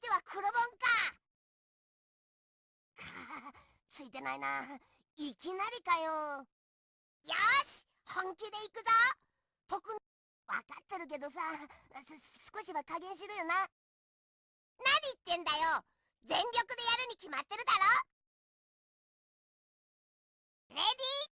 手は黒ボンか。ついてないな。いきなりかよ。よし本気で行くぞ。特分かってるけどさ。少しは加減しろよな。何言ってんだよ。全力でやるに決まってるだろ。レディー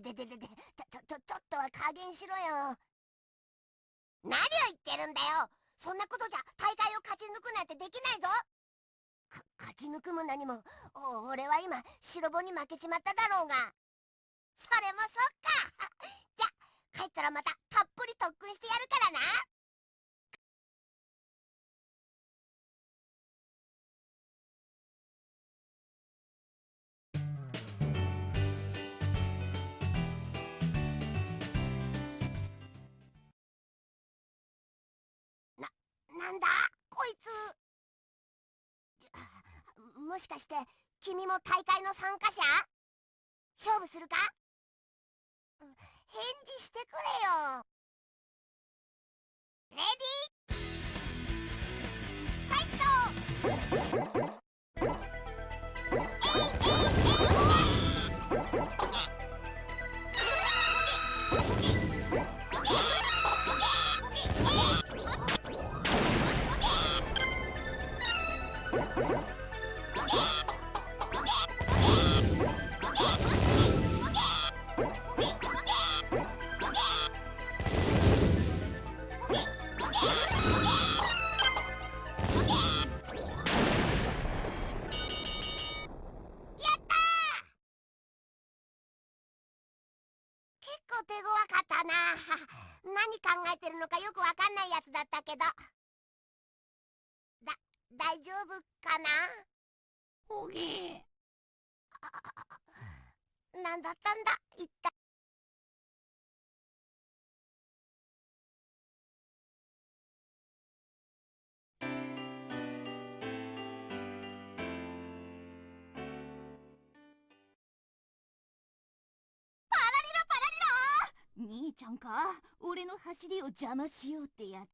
でででででちょちょちょっとは加減しろよ何を言ってるんだよそんなことじゃ大会を勝ち抜くなんてできないぞか勝ち抜くも何も俺は今白ボに負けちまっただろうがそれもそっかじゃ帰ったらまたたっぷり特訓してやるからななんだこいつ。もしかして君も大会の参加者？勝負するか？返事してくれよ。レディーファイト手大丈夫かな？おぎ何だったんだ？一体。兄ちゃんか？俺の走りを邪魔しようってや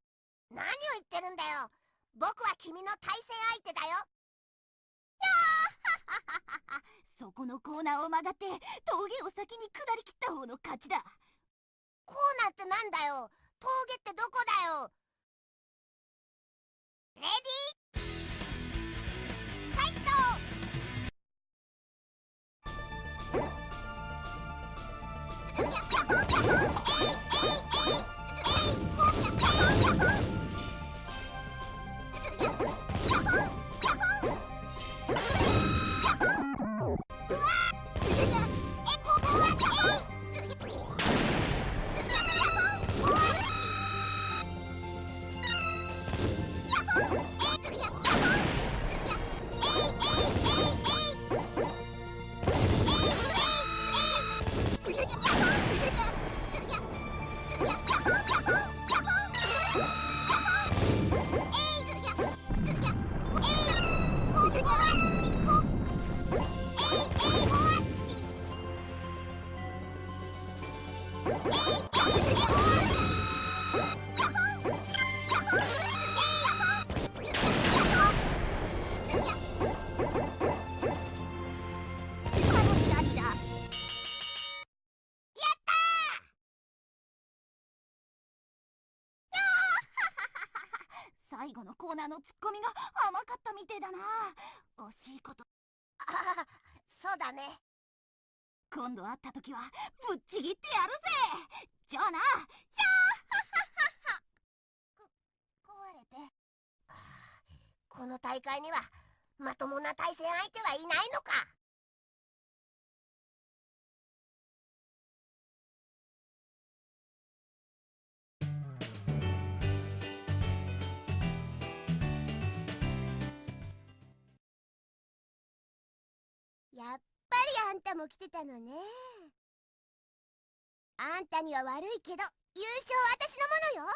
何を言ってるんだよ僕は君の対戦相手だよ。やあそこのコーナーを曲がって峠を先に下り切った方の勝ちだ。コーナーってなんだよ。峠ってどこだよ。レディー。ファイ最後のコー。ナー。のツッコミが甘かったみてえだな惜しいことああそうだね今度会った時はぶっちぎってやるぜ！じゃあな！壊れてこの大会にはまともな対戦相手はいないのかやっあんたも来てたのね。あんたには悪いけど優勝は私のもの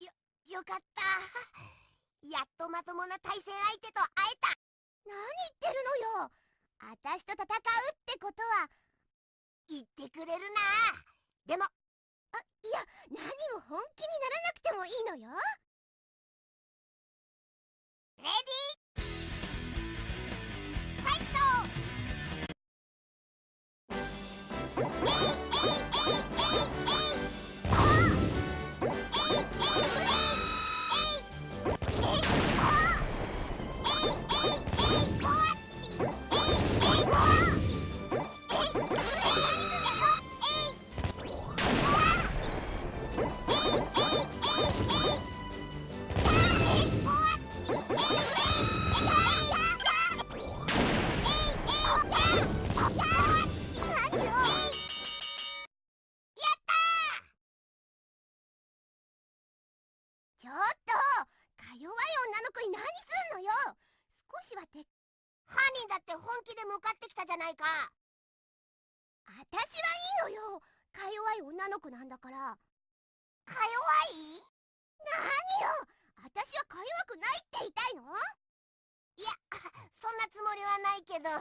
よ。よよかった。やっとまともな対戦相手と会えた。何言ってるのよ。私と戦うってことは言ってくれるな。でもあいや何も本気にならなくてもいいのよ。レディーちょっと。か弱い女の子に何すんのよ。少しはて犯人だって本気で向かってきたじゃないか。私はいいのよ。か弱い女の子なんだから。か弱い？何よ？私はか弱くないって言いたいの？いやそんなつもりはないけど。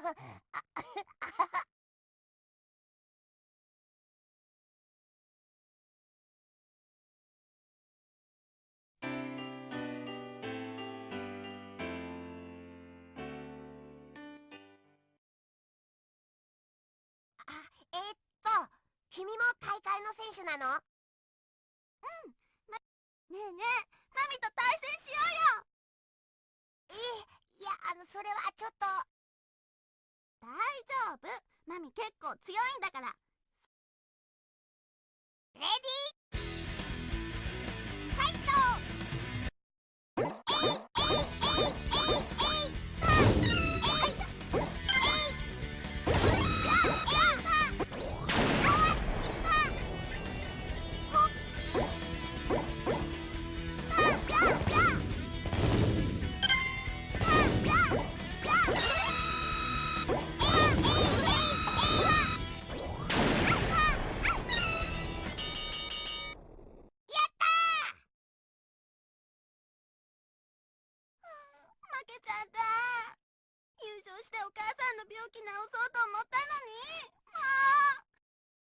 えーっと君も大会の選手なの？ねえねえマミと対戦しよえいやあのそれはちょっと。うよ大丈夫。マミ結構強いんだから。レディーしてお母さんの病気治そうと思ったのに。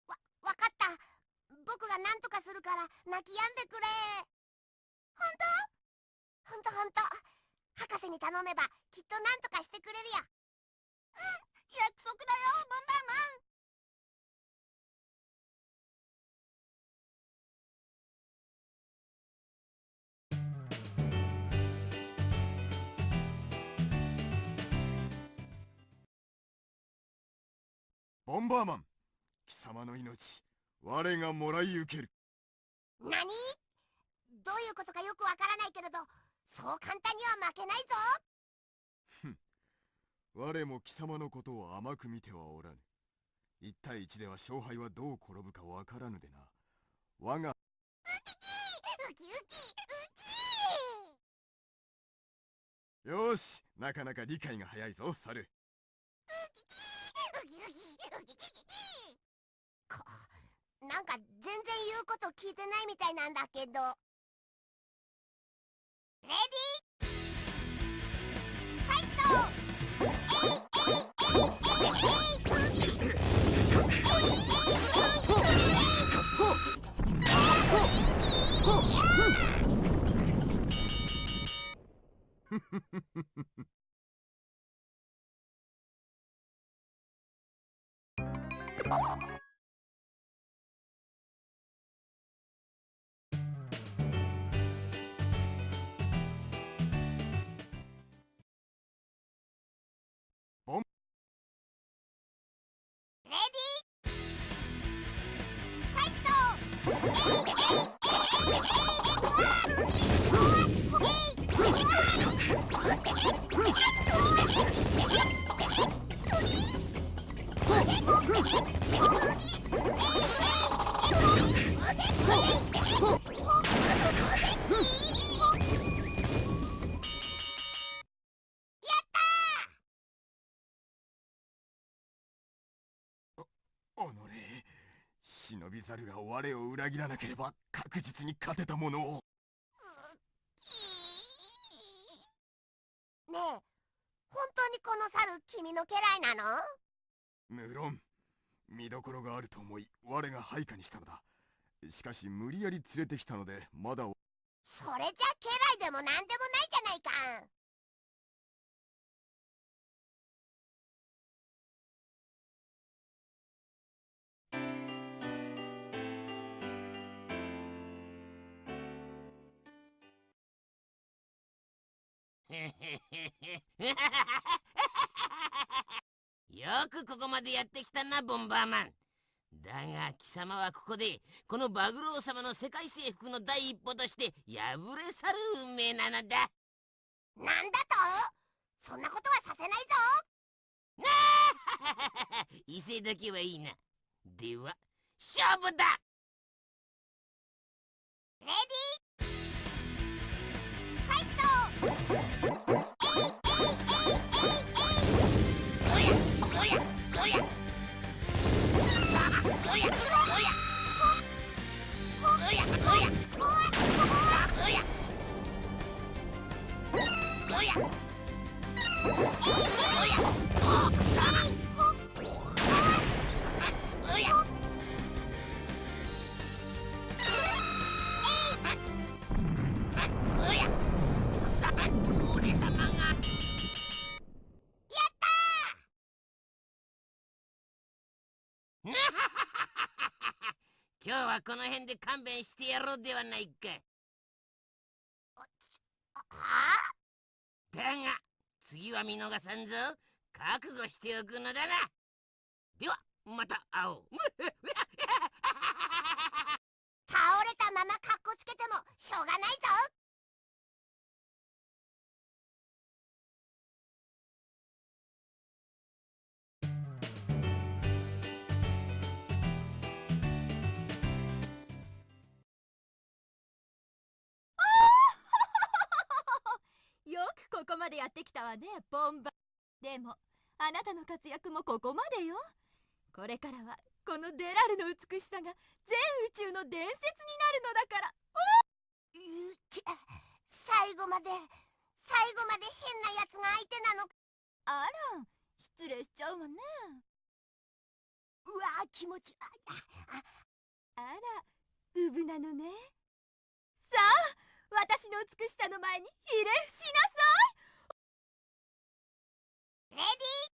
もわかった。僕が何とかするから泣き止んでくれ。本当？本当本当。博士に頼めばきっと何とかしてくれるよ。うん。約束だよボンバーマン。ボンバーマン貴様の命我がもらい受ける。何？どういうことかよくわからないけれどそう簡単には負けないぞ。我も貴様のことを甘く見てはおらぬ。1対1では勝敗はどう転ぶかわからぬでな。我がウキウキウキよしなかなか理解が早いぞ猿なんか全然言うこと聞いてないみたいなんだけどレディーファイトいえいフフフフフ。Oh! 忍び猿が我を裏切らなければ確実に勝てたものを。ねえ本当にこの猿君の家来なの？無論。見どころがあると思い我が配下にしたのだ。しかし無理やり連れてきたのでまだ。それじゃ家来でもなんでもないじゃないか よくここまでやってきたなボンバーマン。だが貴様はここでこのバグロー様の世界征服の第一歩として敗れ去る運命なのだ。なんだと？そんなことはさせないぞ。威勢 だけはいいな。では勝負だ。レディー。フ Oh, この辺で勘弁してやろうではないか。だが次は見逃さんぞ。覚悟しておくのだな。ではまた会おう。倒れたままかっこつけてもしょうがないぞ。までやってきたわねボンバでもあなたの活躍もここまでよ。これからはこのデラルの美しさが全宇宙の伝説になるのだから。うち最後まで最後まで変なやつが相手なのあら失礼しちゃうわね。うわ気持ちあああ。らウブなのね。さあ私の美しさの前にひれ伏しなさい Ready?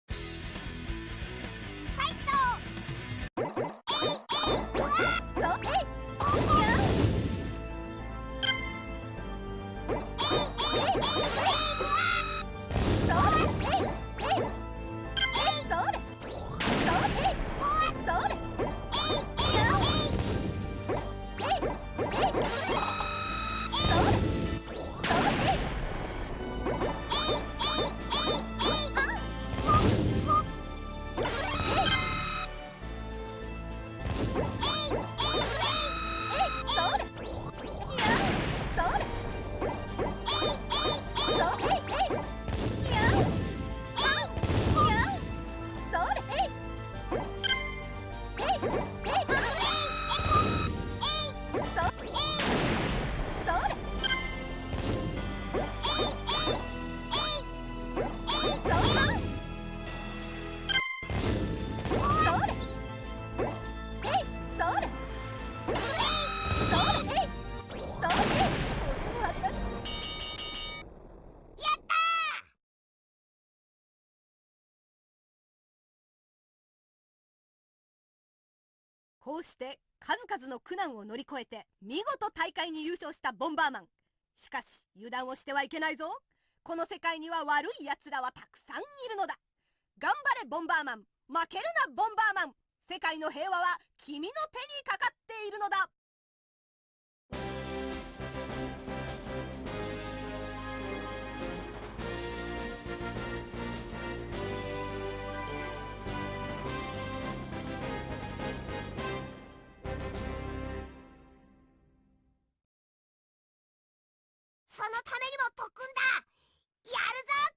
こうして数々の苦難を乗り越えて見事大会に優勝したボンバーマン。しかし油断をしてはいけないぞ。この世界には悪い奴らはたくさんいるのだ。頑張れボンバーマン。負けるなボンバーマン。世界の平和は君の手にかかっているのだ。のためにも特訓だ。やるぞ